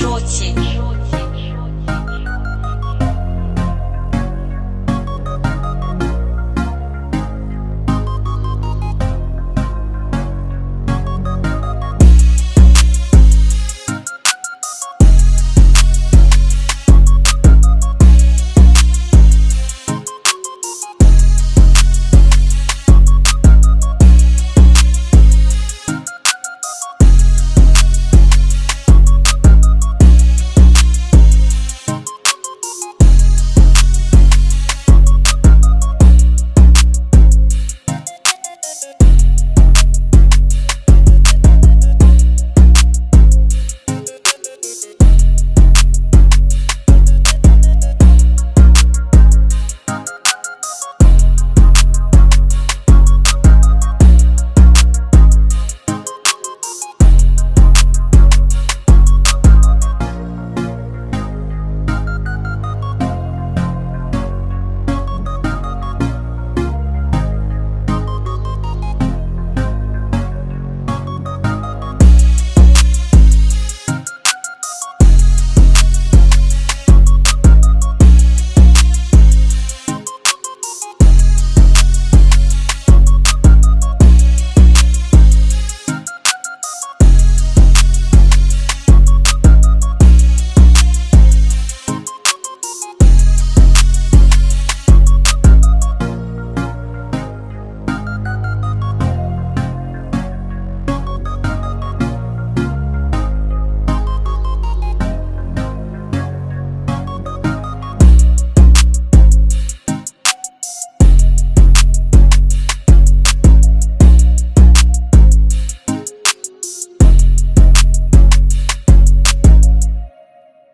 маршруте.